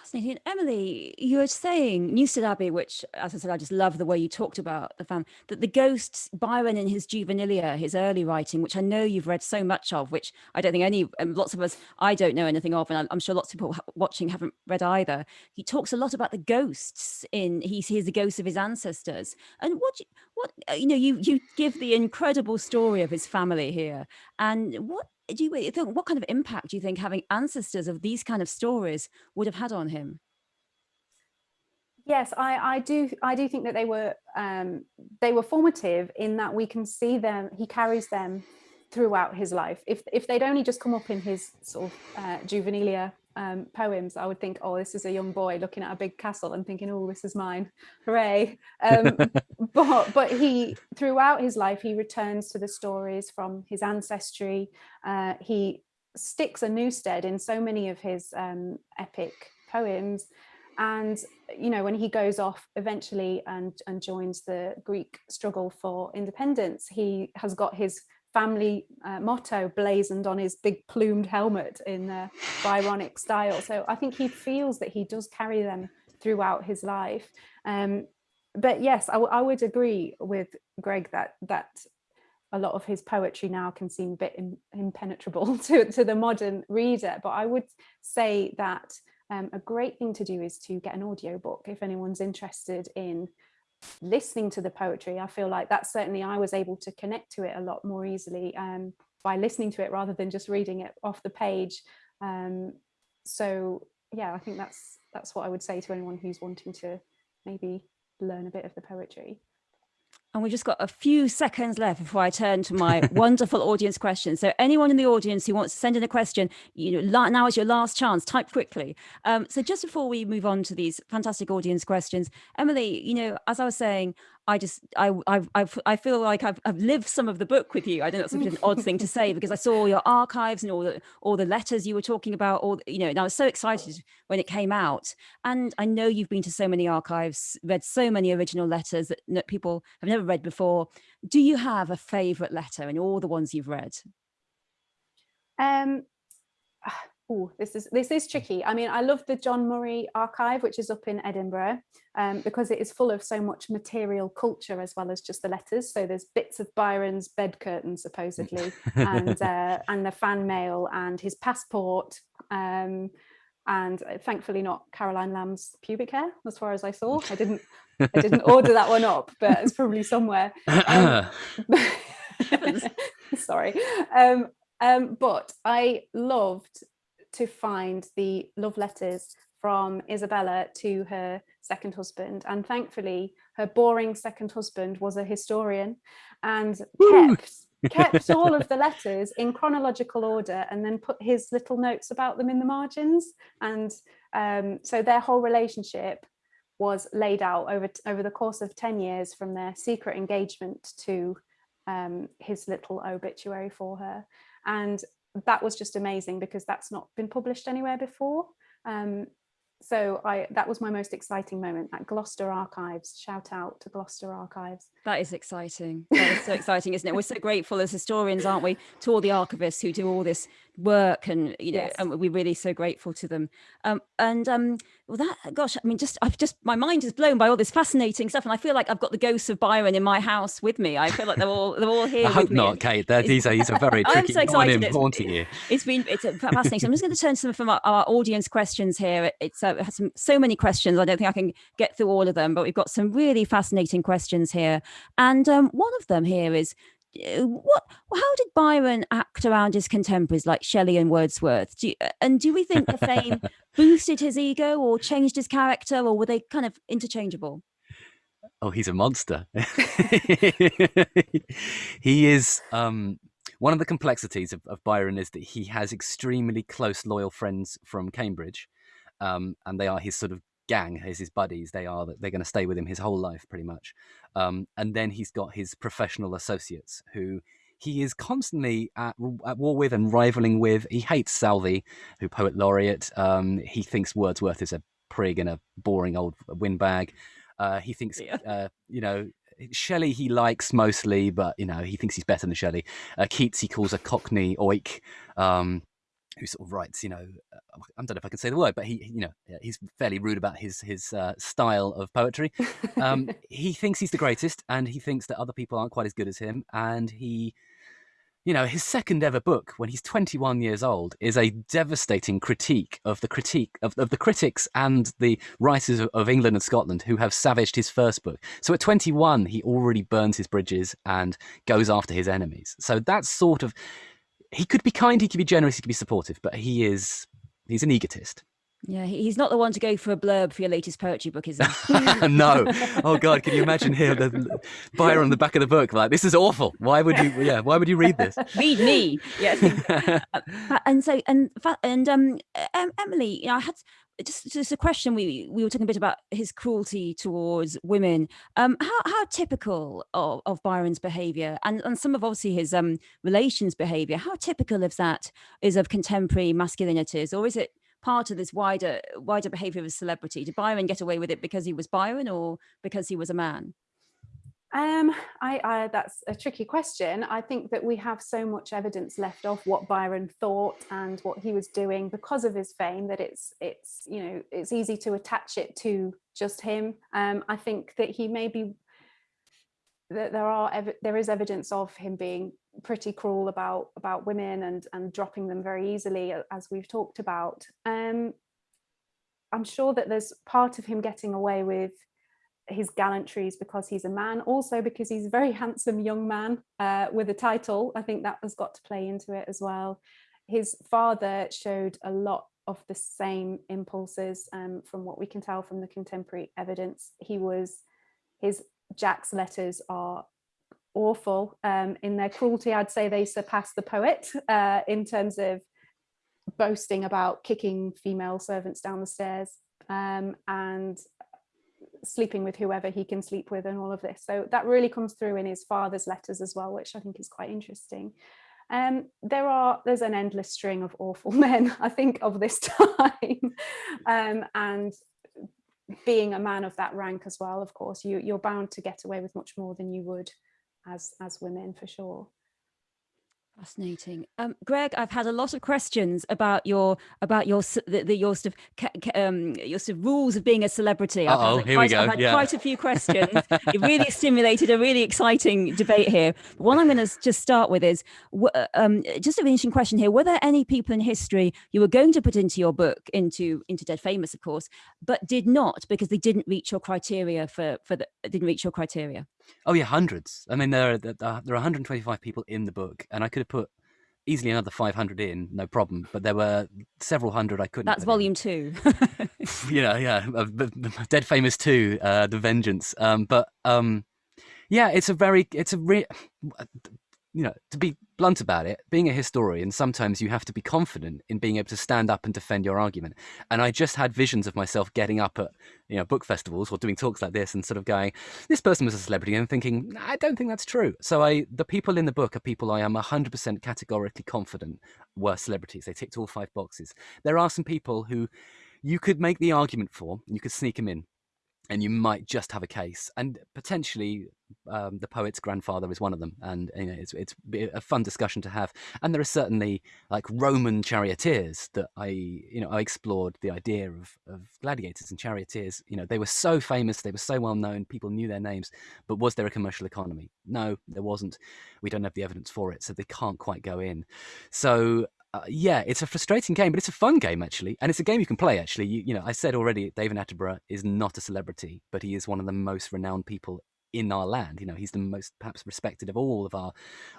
fascinating. Emily, you were saying Newstead Abbey, which, as I said, I just love the way you talked about the family, that the ghosts, Byron in his juvenilia, his early writing, which I know you've read so much of, which I don't think any, um, lots of us, I don't know anything of, and I'm sure lots of people watching haven't read either. He talks a lot about the ghosts in, he sees the ghosts of his ancestors. And what, you, what, uh, you know, you, you give the incredible story of his family here. And what do you think what kind of impact do you think having ancestors of these kind of stories would have had on him?
Yes, I, I do. I do think that they were um, they were formative in that we can see them. He carries them throughout his life. If if they'd only just come up in his sort of uh, juvenilia um, poems, I would think, oh, this is a young boy looking at a big castle and thinking, oh, this is mine, hooray! Um, but but he throughout his life he returns to the stories from his ancestry. Uh, he sticks a Newstead in so many of his um, epic poems. And you know when he goes off eventually and and joins the Greek struggle for independence, he has got his family uh, motto blazoned on his big plumed helmet in the Byronic style. So I think he feels that he does carry them throughout his life. Um, but yes, I, I would agree with Greg that that a lot of his poetry now can seem a bit in, impenetrable to, to the modern reader. But I would say that um, a great thing to do is to get an audiobook if anyone's interested in listening to the poetry. I feel like that's certainly I was able to connect to it a lot more easily um, by listening to it rather than just reading it off the page. Um, so yeah, I think that's that's what I would say to anyone who's wanting to maybe learn a bit of the poetry.
And we've just got a few seconds left before I turn to my wonderful audience questions. So anyone in the audience who wants to send in a question, you know, now is your last chance, type quickly. Um, so just before we move on to these fantastic audience questions, Emily, you know, as I was saying, I just I I I feel like I've, I've lived some of the book with you. I don't know it's an odd thing to say because I saw all your archives and all the all the letters you were talking about. All you know, and I was so excited when it came out. And I know you've been to so many archives, read so many original letters that, that people have never read before. Do you have a favourite letter in all the ones you've read?
Um, oh, this is this is tricky. I mean, I love the John Murray archive, which is up in Edinburgh, um, because it is full of so much material culture as well as just the letters. So there's bits of Byron's bed curtain, supposedly, and uh, and the fan mail and his passport. Um, and uh, thankfully not Caroline Lamb's pubic hair, as far as I saw. I didn't I didn't order that one up, but it's probably somewhere. Um, sorry. Um, um, but I loved to find the love letters from Isabella to her second husband. And thankfully, her boring second husband was a historian and kept kept all of the letters in chronological order and then put his little notes about them in the margins. And um, so their whole relationship was laid out over, over the course of 10 years from their secret engagement to um, his little obituary for her. And that was just amazing because that's not been published anywhere before. Um, so I that was my most exciting moment at Gloucester Archives. Shout out to Gloucester Archives.
That is exciting. That is so exciting, isn't it? We're so grateful as historians, aren't we, to all the archivists who do all this work and you know yes. and we're really so grateful to them. Um, and um well that gosh i mean just i've just my mind is blown by all this fascinating stuff and i feel like i've got the ghosts of byron in my house with me. I feel like they're all they're all here
i hope not kate. They're, these are these are very tricky I'm so excited. It's, haunting you
it's been it's fascinating i'm just going to turn to some from our, our audience questions here. It's uh, it has some, so many questions. I don't think i can get through all of them but we've got some really fascinating questions here. And um, one of them here is what how did byron act around his contemporaries like shelley and wordsworth? Do you, uh, and do we think the fame boosted his ego or changed his character or were they kind of interchangeable?
Oh he's a monster. He is um one of the complexities of, of byron is that he has extremely close loyal friends from cambridge um, and they are his sort of gang, as his buddies. They are that they're going to stay with him his whole life, pretty much. Um, and then he's got his professional associates who he is constantly at, at, war with and rivaling with. He hates Southey, who poet laureate. Um, he thinks Wordsworth is a prig and a boring old windbag. Uh, he thinks, yeah. uh, you know, Shelley he likes mostly, but you know he thinks he's better than Shelley. Uh, Keats he calls a Cockney oik. Um, who sort of writes, you know, uh, I don't know if I can say the word, but he, you know, he's fairly rude about his his uh, style of poetry. Um, he thinks he's the greatest, and he thinks that other people aren't quite as good as him. And he, you know, his second ever book, when he's 21 years old, is a devastating critique of the critique of, of the critics and the writers of, of England and Scotland who have savaged his first book. So at 21, he already burns his bridges and goes after his enemies. So that's sort of he could be kind, he could be generous, he could be supportive, but he is he's an egotist.
Yeah, he's not the one to go for a blurb for your latest poetry book, is he?
no. Oh God, can you imagine him, the Byron on the back of the book, like this is awful. Why would you? Yeah, why would you read this?
read me. Yeah. Uh, and so and and um, Emily, you know, I had just just a question we we were talking a bit about his cruelty towards women. Um how how typical of, of byron's behavior and and some of obviously his um relations behavior how typical of that is of contemporary masculinities? Or is it part of this wider wider behavior of a celebrity? Did byron get away with it because he was byron or because he was a man
um, I, I, that's a tricky question. I think that we have so much evidence left of what Byron thought and what he was doing because of his fame that it's it's you know it's easy to attach it to just him. Um, I think that he maybe there are there is evidence of him being pretty cruel about about women and and dropping them very easily as we've talked about um i'm sure that there's part of him getting away with his gallantries because he's a man also because he's a very handsome young man uh, with a title. I think that has got to play into it as well. His father showed a lot of the same impulses um, from what we can tell from the contemporary evidence. He was his jack's letters are awful um, in their cruelty. I'd say they surpass the poet uh, in terms of boasting about kicking female servants down the stairs. Um, and sleeping with whoever he can sleep with and all of this. So that really comes through in his father's letters as well, which I think is quite interesting. Um, there are there's an endless string of awful men, I think, of this time, um, and being a man of that rank as well. Of course, you you're bound to get away with much more than you would as as women for sure.
Fascinating, um, Greg. I've had a lot of questions about your about your the, the your sort of um, your sort of rules of being a celebrity.
Oh, here quite, we go.
I've had
yeah.
quite a few questions. it really stimulated a really exciting debate here. But what I'm going to just start with is um, just an interesting question here. Were there any people in history you were going to put into your book into into Dead Famous, of course, but did not because they didn't reach your criteria for for the didn't reach your criteria?
Oh yeah, hundreds. I mean, there are there are 125 people in the book, and I could have put easily another 500 in, no problem. But there were several hundred I couldn't.
That's volume in. two.
you know, yeah, Dead Famous two, uh, The Vengeance. Um, but um, yeah, it's a very, it's a re- you know, to be blunt about it, being a historian, sometimes you have to be confident in being able to stand up and defend your argument. And I just had visions of myself getting up at, you know, book festivals or doing talks like this and sort of going, this person was a celebrity and thinking, I don't think that's true. So I, the people in the book are people I am 100% categorically confident were celebrities. They ticked all five boxes. There are some people who you could make the argument for, you could sneak them in and you might just have a case. And potentially, um, the poet's grandfather is one of them, and you know, it's it's a fun discussion to have. And there are certainly like Roman charioteers that I you know I explored the idea of of gladiators and charioteers. You know, they were so famous, they were so well known, people knew their names, but was there a commercial economy? No, there wasn't. We don't have the evidence for it, so they can't quite go in. So uh, yeah, it's a frustrating game, but it's a fun game actually, and it's a game you can play. Actually, you, you know, I said already, David Attenborough is not a celebrity, but he is one of the most renowned people in our land. You know, he's the most perhaps respected of all of our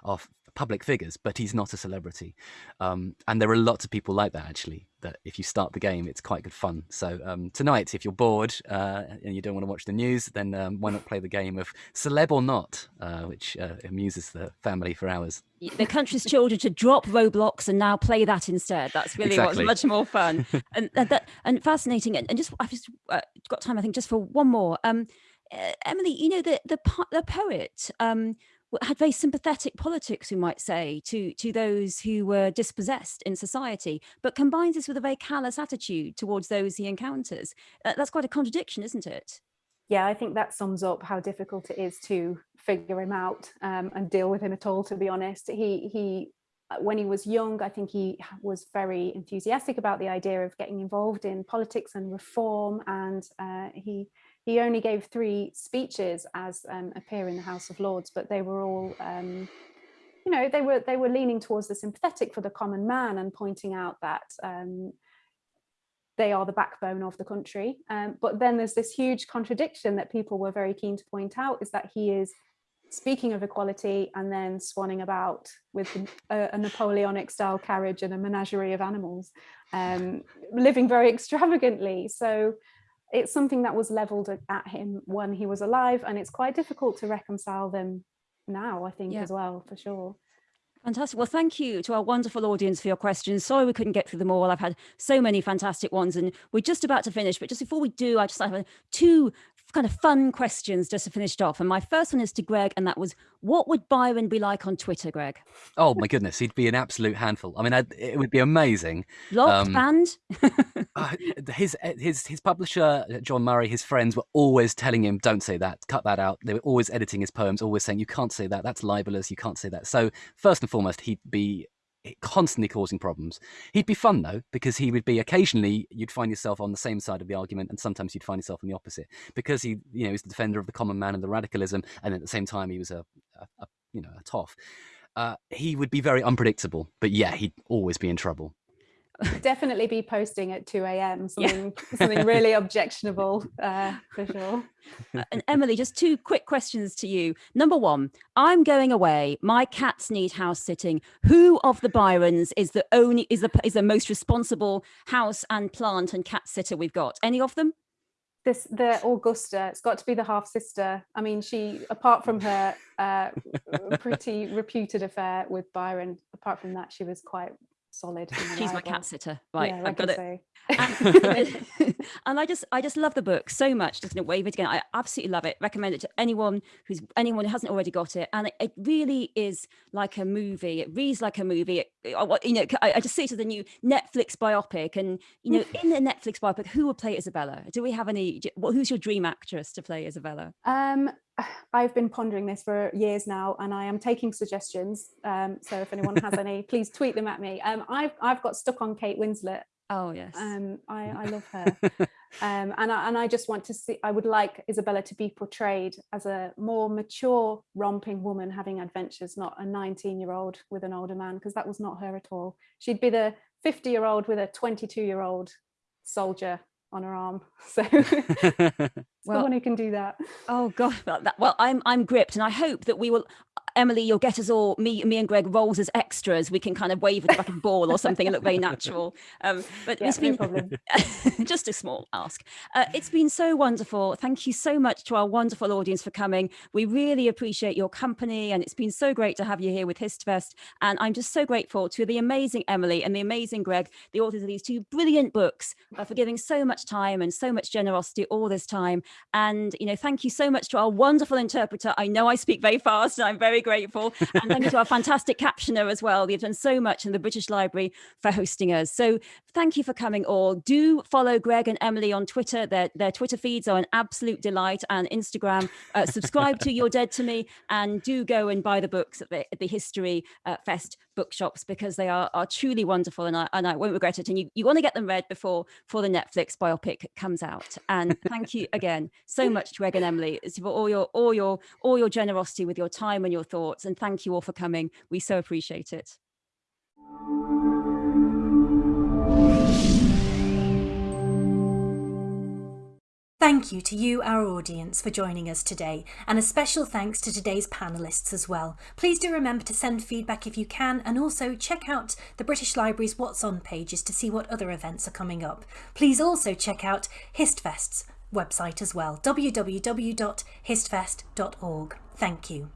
our public figures, but he's not a celebrity. Um, and there are lots of people like that actually. That if you start the game, it's quite good fun. So um, tonight, if you're bored uh, and you don't want to watch the news, then um, why not play the game of celeb or not, uh, which uh, amuses the family for hours.
The country's children to drop Roblox and now play that instead. That's really exactly. what's much more fun and, and, that, and fascinating. And, and just I've just uh, got time, I think, just for one more. Um, uh, Emily, you know, the the the poet um, had very sympathetic politics, we might say, to to those who were dispossessed in society, but combines this with a very callous attitude towards those he encounters. Uh, that's quite a contradiction, isn't it?
Yeah, I think that sums up how difficult it is to figure him out um, and deal with him at all. To be honest, he he uh, when he was young, I think he was very enthusiastic about the idea of getting involved in politics and reform, and uh, he he only gave three speeches as um, a peer in the House of Lords, but they were all, um, you know, they were they were leaning towards the sympathetic for the common man and pointing out that um, they are the backbone of the country. Um, but then there's this huge contradiction that people were very keen to point out is that he is speaking of equality and then swanning about with a, a Napoleonic style carriage and a menagerie of animals, um, living very extravagantly. So it's something that was leveled at him when he was alive and it's quite difficult to reconcile them now i think yeah. as well for sure
Fantastic. Well, thank you to our wonderful audience for your questions. Sorry we couldn't get through them all. I've had so many fantastic ones and we're just about to finish. But just before we do, I just have two kind of fun questions just to finish off. And my first one is to Greg, and that was, what would Byron be like on Twitter, Greg?
Oh my goodness, he'd be an absolute handful. I mean, I'd, it would be amazing.
Locked, um, banned?
uh, his his his publisher John Murray, his friends were always telling him, "Don't say that, cut that out." They were always editing his poems, always saying, "You can't say that. That's libelous. You can't say that." So first and foremost, he'd be constantly causing problems. He'd be fun though, because he would be occasionally you'd find yourself on the same side of the argument, and sometimes you'd find yourself on the opposite, because he, you know, was the defender of the common man and the radicalism, and at the same time he was a, a, a you know, a toff. Uh, he would be very unpredictable, but yeah, he'd always be in trouble
definitely be posting at 2 a.m. Something yeah. something really objectionable uh, for sure.
Uh, and Emily, just two quick questions to you. Number one, I'm going away. My cats need house sitting. Who of the Byrons is the only is the is the most responsible house and plant and cat sitter we've got? Any of them?
This the Augusta. It's got to be the half sister. I mean, she apart from her uh, pretty reputed affair with Byron, apart from that, she was quite solid.
She's my cat sitter. Right,
yeah, I've got it.
And, and, I just, I just love the book so much. Just wave it again. I absolutely love it. Recommend it to anyone who's anyone who hasn't already got it. And it, it really is like a movie. It reads like a movie. It, you know, I, I, just see it as a new Netflix biopic. And you know, in the Netflix biopic, who will play Isabella? Do we have any? Who's your dream actress to play Isabella?
Um, I've been pondering this for years now and I am taking suggestions. Um, so if anyone has any, please tweet them at me. Um, I've, I've got stuck on Kate Winslet.
Oh, yes.
Um, I, I love her. um, and, I, and I just want to see, I would like Isabella to be portrayed as a more mature, romping woman having adventures, not a 19 year old with an older man, because that was not her at all. She'd be the 50 year old with a 22 year old soldier on her arm. So well, the one who can do that.
Oh God, well, that, well, I'm I'm gripped, and I hope that we will. Emily, you'll get us all me, me and Greg roles as extras. We can kind of wave it like a ball or something and look very natural. Um, but yeah, it's been no just a small ask. Uh, it's been so wonderful. Thank you so much to our wonderful audience for coming. We really appreciate your company, and it's been so great to have you here with HistFest. And I'm just so grateful to the amazing Emily and the amazing Greg, the authors of these two brilliant books, uh, for giving so much time and so much generosity all this time. And, you know, thank you so much to our wonderful interpreter. I know I speak very fast and I'm very grateful. And thank you to our fantastic captioner as well. You've done so much in the British Library for hosting us. So thank you for coming all. Do follow Greg and Emily on Twitter. Their, their Twitter feeds are an absolute delight and Instagram. Uh, subscribe to You're Dead to Me and do go and buy the books at the, at the History uh, Fest bookshops because they are, are truly wonderful and I, and I won't regret it. And you, you want to get them read before, before the Netflix biopic comes out. And thank you again so much to Greg and Emily for all your, all your, all your generosity with your time and your thoughts. And thank you all for coming. We so appreciate it.
Thank you to you, our audience, for joining us today, and a special thanks to today's panellists as well. Please do remember to send feedback if you can, and also check out the British Library's What's On pages to see what other events are coming up. Please also check out HistFest's website as well, www.histfest.org. Thank you.